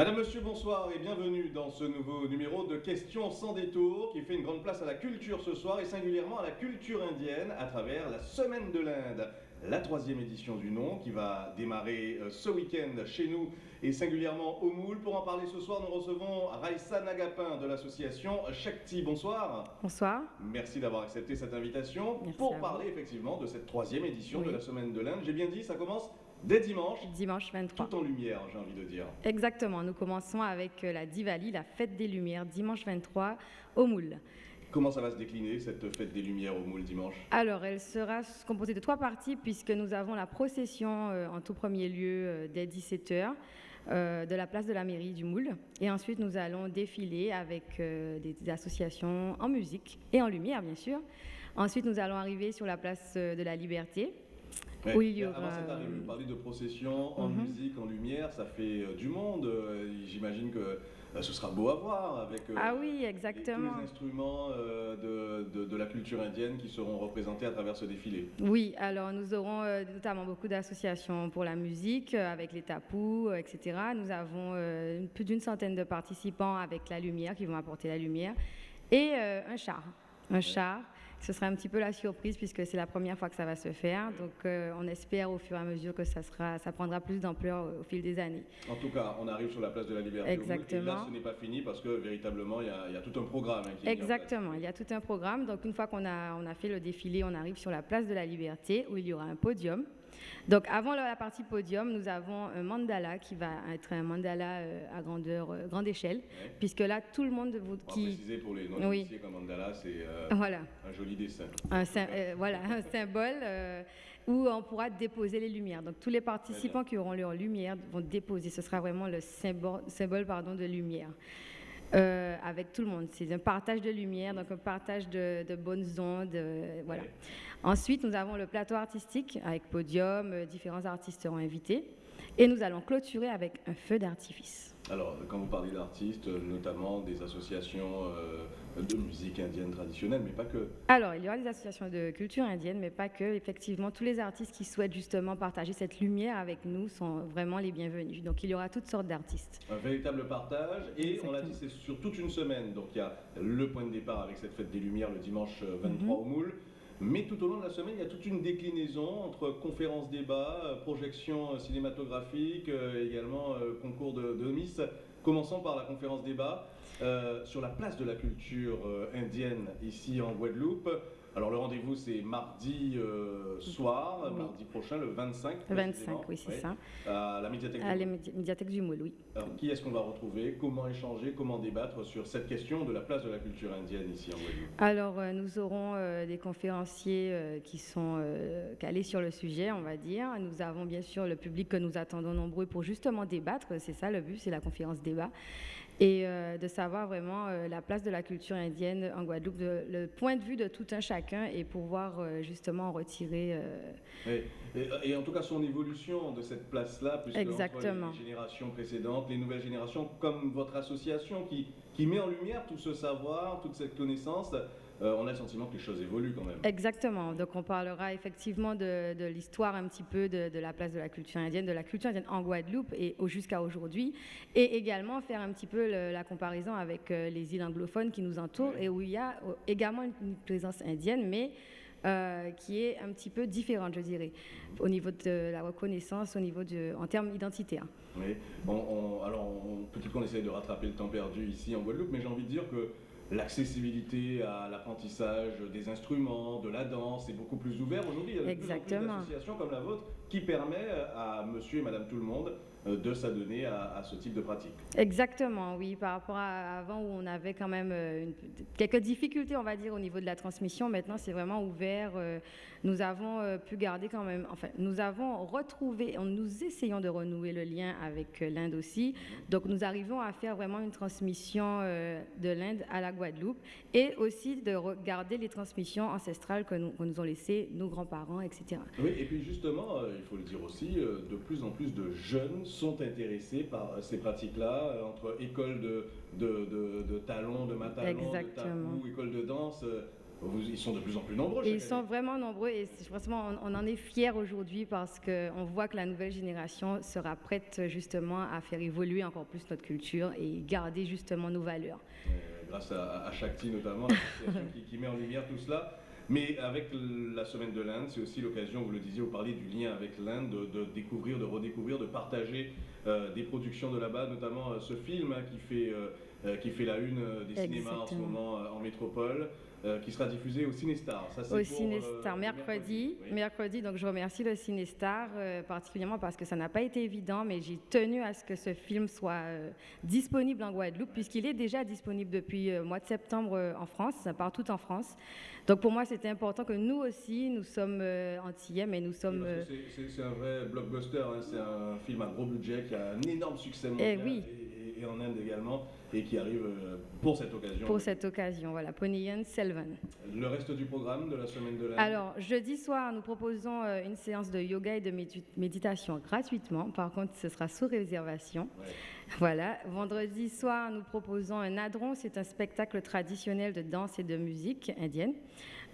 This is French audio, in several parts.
Madame, Monsieur, bonsoir et bienvenue dans ce nouveau numéro de Questions sans détour qui fait une grande place à la culture ce soir et singulièrement à la culture indienne à travers la Semaine de l'Inde, la troisième édition du nom qui va démarrer euh, ce week-end chez nous et singulièrement au Moule. Pour en parler ce soir, nous recevons Raissa Nagapin de l'association Shakti. Bonsoir. Bonsoir. Merci d'avoir accepté cette invitation pour parler effectivement de cette troisième édition de la Semaine de l'Inde. J'ai bien dit, ça commence Dès dimanche Dimanche 23. Tout en lumière, j'ai envie de dire. Exactement. Nous commençons avec euh, la Diwali, la fête des Lumières, dimanche 23 au Moule. Comment ça va se décliner, cette fête des Lumières au Moule dimanche? Alors, elle sera composée de trois parties, puisque nous avons la procession euh, en tout premier lieu euh, dès 17h. de la place de la mairie du Moule. Et ensuite, nous allons défiler avec des, associations en musique et en lumière, bien sûr. Ensuite, nous allons arriver sur la place de la Liberté, oui, il y aura... Avant cette arrivée, vous parlez de procession en mhm. musique, en lumière, ça fait euh, du monde. Euh, j'imagine que euh, ce sera beau à voir avec ah oui, exactement. tous les instruments de, de, la culture indienne qui seront représentés à travers ce défilé. Oui, alors nous aurons notamment beaucoup d'associations pour la musique, avec les tapous, etc. Nous avons plus d'une centaine de participants avec la lumière, qui vont apporter la lumière, et un char. Un char ce sera un petit peu la surprise puisque c'est la première fois que ça va se faire. Donc euh, on espère au fur et à mesure que ça, sera, ça prendra plus d'ampleur au fil des années. En tout cas, on arrive sur la place de la Liberté. Exactement. Et là, ce n'est pas fini parce que véritablement, il y a, tout un programme. Hein, Exactement, il y a tout un programme. Donc une fois qu'on a, on a fait le défilé, on arrive sur la place de la Liberté où il y aura un podium. Donc avant la partie podium, nous avons un mandala qui va être un mandala euh, à grandeur, euh, grande échelle, puisque là tout le monde vous, qui... préciser pour les non oui. qu'un mandala c'est euh, voilà. un joli dessin. Un, voilà, un symbole où on pourra déposer les lumières. Donc tous les participants qui auront leur lumière vont déposer. Ce sera vraiment le symbole, symbole pardon, de lumière. Euh, avec tout le monde. C'est un partage de lumière, donc un partage de, bonnes ondes. Euh, voilà. Ensuite, nous avons le plateau artistique avec podium, euh, différents artistes seront invités. Et nous allons clôturer avec un feu d'artifice. Alors, quand vous parlez d'artistes, notamment des associations de musique indienne traditionnelle, mais pas que. Alors, il y aura des associations de culture indienne, mais pas que. Effectivement, tous les artistes qui souhaitent justement partager cette lumière avec nous sont vraiment les bienvenus. Donc, il y aura toutes sortes d'artistes. Un véritable partage, et on l'a dit, c'est sur toute une semaine. Donc, il y a le point de départ avec cette fête des Lumières le dimanche 23 mhm. au Moule. Mais tout au long de la semaine, il y a toute une déclinaison entre conférences débats, euh, projections euh, cinématographiques, euh, également concours de, Miss, commençant par la conférence débat. Sur la place de la culture indienne ici en Guadeloupe. Alors le rendez-vous c'est mardi euh, soir, mardi prochain, le 25. Le 25, oui c'est ça. À la médiathèque. À la médiathèque du Moule, oui. Alors qui est-ce qu'on va retrouver? Comment échanger? Comment débattre sur cette question de la place de la culture indienne ici en Guadeloupe Alors nous aurons des conférenciers qui sont calés sur le sujet, on va dire. Nous avons bien sûr le public que nous attendons nombreux pour justement débattre. C'est ça le but, c'est la conférence débat et euh, de savoir vraiment euh, la place de la culture indienne en Guadeloupe, le point de vue de tout un chacun et pouvoir euh, justement en retirer. Et, en tout cas son évolution de cette place-là, puisque Exactement. les générations précédentes, les nouvelles générations, comme votre association qui, qui met en lumière tout ce savoir, toute cette connaissance, euh, on a le sentiment que les choses évoluent quand même. Exactement. Donc on parlera effectivement de, l'histoire un petit peu de, la place de la culture indienne, de la culture indienne en Guadeloupe et jusqu'à aujourd'hui, et également faire un petit peu la comparaison avec euh, les îles anglophones qui nous entourent et où il y a euh, également une, présence indienne, mais qui est un petit peu différente, je dirais, au niveau de la reconnaissance, au niveau de, en termes identitaires. Oui. alors, peut-être qu'on essaie de rattraper le temps perdu ici en Guadeloupe, mais j'ai envie de dire que l'accessibilité à l'apprentissage des instruments, de la danse est beaucoup plus ouvert aujourd'hui. Il y a de plus en plus d'associations comme la vôtre qui permet à monsieur et madame tout le monde euh, de s'adonner à, ce type de pratique. Exactement, oui, par rapport à avant où on avait quand même euh, quelques difficultés, on va dire, au niveau de la transmission. Maintenant, c'est vraiment ouvert. Euh, nous avons pu garder quand même, enfin, nous avons retrouvé, nous essayons de renouer le lien avec l'Inde aussi. Donc, nous arrivons à faire vraiment une transmission de l'Inde à la Guadeloupe et aussi de regarder les transmissions ancestrales que nous, que nous ont laissées nos grands-parents, etc. Oui, et puis justement, il faut le dire aussi, de plus en plus de jeunes sont intéressés par ces pratiques-là, euh, entre école de, de, de, de talons, de matalons, de tabou, école de danse. Euh, ils sont de plus en plus nombreux. ils sont vraiment nombreux et franchement, on, en est fiers aujourd'hui parce qu'on voit que la nouvelle génération sera prête justement à faire évoluer encore plus notre culture et garder justement nos valeurs. grâce à, à Shakti notamment, qui met en lumière tout cela. Mais avec la semaine de l'Inde, c'est aussi l'occasion, vous le disiez, vous parliez du lien avec l'Inde, de, découvrir, de redécouvrir, de partager des productions de là-bas, notamment euh, ce film hein, qui, fait, euh, qui fait la une des cinémas en ce moment en métropole. Euh, qui sera diffusé au Cinestar. Ça, au Cinestar, euh, mercredi. Mercredi, donc je remercie le Cinestar euh, particulièrement parce que ça n'a pas été évident, mais j'ai tenu à ce que ce film soit disponible en Guadeloupe, puisqu'il est déjà disponible depuis le mois de septembre en France, partout en France. Donc pour moi, c'était important que nous aussi, nous sommes antillais, mais nous sommes. c'est un vrai blockbuster, hein. c'est un film à gros budget qui a un énorme succès mondial. Eh oui. et en Inde également et qui arrive euh, pour cette occasion. Pour cette occasion, voilà, Ponyan Selvan. Le reste du programme de la semaine de l'année? Alors, jeudi soir, nous proposons euh, une séance de yoga et de méditation gratuitement. Par contre, ce sera sous réservation. Voilà. Vendredi soir, nous proposons un adron. C'est un spectacle traditionnel de danse et de musique indienne.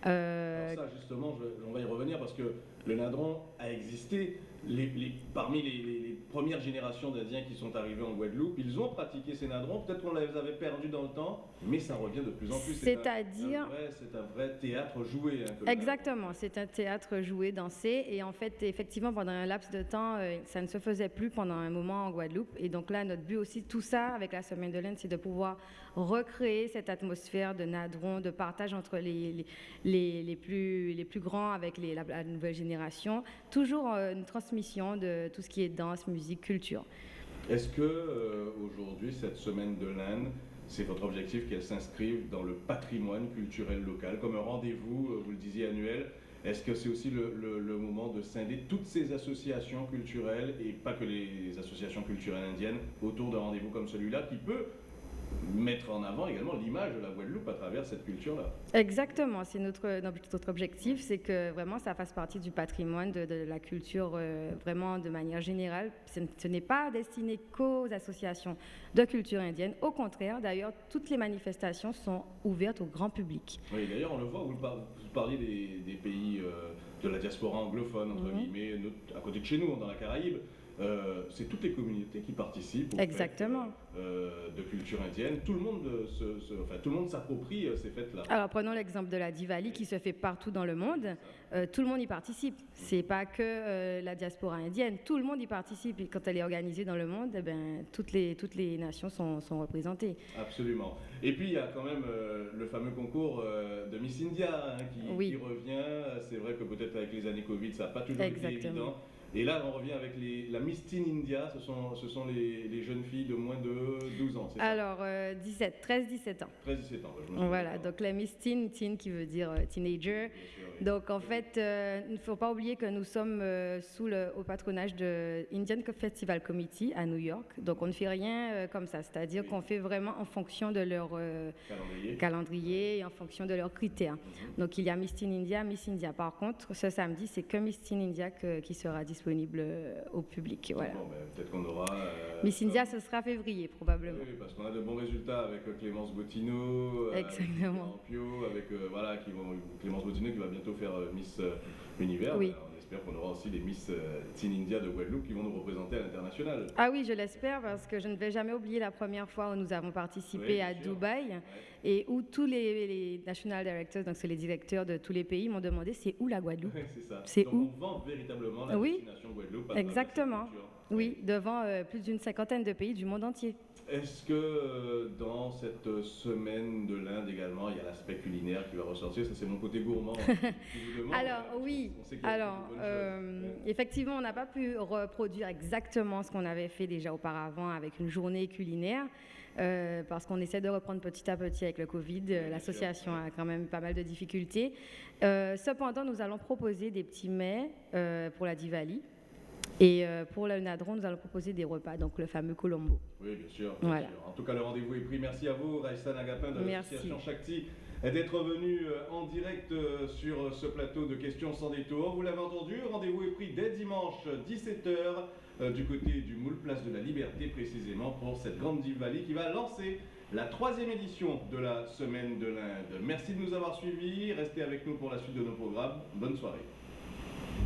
Euh... Alors ça, justement, on va y revenir parce que le nadron a existé parmi les, premières générations d'Asiens qui sont arrivés en Guadeloupe, ils ont pratiqué ces nadrons. Peut-être qu'on les avait perdus dans le temps, mais ça revient de plus en plus. C'est-à-dire. C'est un, vrai théâtre joué. Hein, Exactement, c'est un théâtre joué, dansé. Et en fait, effectivement, pendant un laps de temps, euh, ça ne se faisait plus pendant un moment en Guadeloupe. Et donc là, notre but aussi, tout ça, avec la Semaine de l'Inde, c'est de pouvoir recréer cette atmosphère de nadron, de partage entre les, les, les, plus, les plus grands avec la, la, nouvelle génération. Toujours euh, une transmission de tout ce qui est danse, musique, culture. Est-ce que euh, aujourd'hui, cette semaine de l'Inde, c'est votre objectif qu'elle s'inscrive dans le patrimoine culturel local, comme un rendez-vous, euh, vous le disiez, annuel? Est-ce que c'est aussi le, le, moment de scinder toutes ces associations culturelles, et pas que les associations culturelles indiennes, autour d'un rendez-vous comme celui-là, qui peut mettre en avant également l'image de la Guadeloupe à travers cette culture-là. Exactement, c'est notre, notre objectif, c'est que vraiment ça fasse partie du patrimoine, de, la culture euh, vraiment de manière générale. Ce, n'est pas destiné qu'aux associations de culture indienne, au contraire, d'ailleurs, toutes les manifestations sont ouvertes au grand public. Oui, d'ailleurs, on le voit, vous, parliez des, pays euh, de la diaspora anglophone, entre mhm. guillemets, à côté de chez nous, dans la Caraïbe. Euh, c'est toutes les communautés qui participent Exactement. Euh, de culture indienne. Tout le monde se, enfin, tout le monde s'approprie euh, ces fêtes-là. Alors prenons l'exemple de la Diwali qui se fait partout dans le monde. tout le monde y participe. C'est pas que la diaspora indienne. Tout le monde y participe. Et quand elle est organisée dans le monde, eh ben, toutes les toutes les nations sont, sont, représentées. Absolument. Et puis il y a quand même le fameux concours de Miss India hein, qui, qui, revient. C'est vrai que peut-être avec les années Covid, ça n'a pas toujours été évident. Et là, on revient avec les, la Miss Teen India, ce sont, ce sont les, les jeunes filles de moins de 12 ans, Alors, 17, 13-17 ans. 13-17 ans, Voilà, donc la Miss Teen, teen qui veut dire euh, teenager. Donc en fait, euh, il ne faut pas oublier que nous sommes euh, sous le au patronage de Indian Festival Committee à New York. Donc on ne fait rien comme ça, c'est-à-dire qu'on fait vraiment en fonction de leur calendrier. et en fonction de leurs critères. Mhm. Donc il y a Miss Teen India, Miss India. Par contre, ce samedi, c'est que Miss Teen India qui sera disponible disponible euh, au public. Voilà. Bon, ben, peut-être qu'on aura. Euh, Miss India, ce sera février probablement. Oui, parce qu'on a de bons résultats avec euh, Clémence Bottineau, Exactement. avec, voilà, qui vont, Clémence Bottineau qui va bientôt faire Miss Univers. Oui. Espère qu'on aura aussi les Miss Teen India de Guadeloupe qui vont nous représenter à l'international. Ah oui, je l'espère parce que je ne vais jamais oublier la première fois où nous avons participé à Dubaï et où tous les, national directors, donc c'est les directeurs de tous les pays, m'ont demandé c'est où la Guadeloupe? C'est ça. C'est où? On vend véritablement la oui, destination Guadeloupe. Exactement. Oui, devant euh, plus d'une cinquantaine de pays du monde entier. Est-ce que euh, dans cette semaine de l'Inde également, il y a l'aspect culinaire qui va ressortir? Ça, c'est mon côté gourmand. Alors, oui. Alors, euh, effectivement, on n'a pas pu reproduire exactement ce qu'on avait fait déjà auparavant avec une journée culinaire. Euh, parce qu'on essaie de reprendre petit à petit avec le Covid. L'association a quand même pas mal de difficultés. Euh, cependant, nous allons proposer des petits mets euh, pour la Diwali. Et pour le Nadron, nous allons proposer des repas, donc le fameux Colombo. Oui, bien sûr. En tout cas, le rendez-vous est pris. Merci à vous, Raïssa Nagapin de l'association Shakti, d'être venu en direct sur ce plateau de questions sans détour. Vous l'avez entendu, rendez-vous est pris dès dimanche 17h. Euh, du côté du moule Place de la Liberté précisément pour cette grande Diwali qui va lancer la troisième édition de la Semaine de l'Inde. Merci de nous avoir suivis. Restez avec nous pour la suite de nos programmes. Bonne soirée.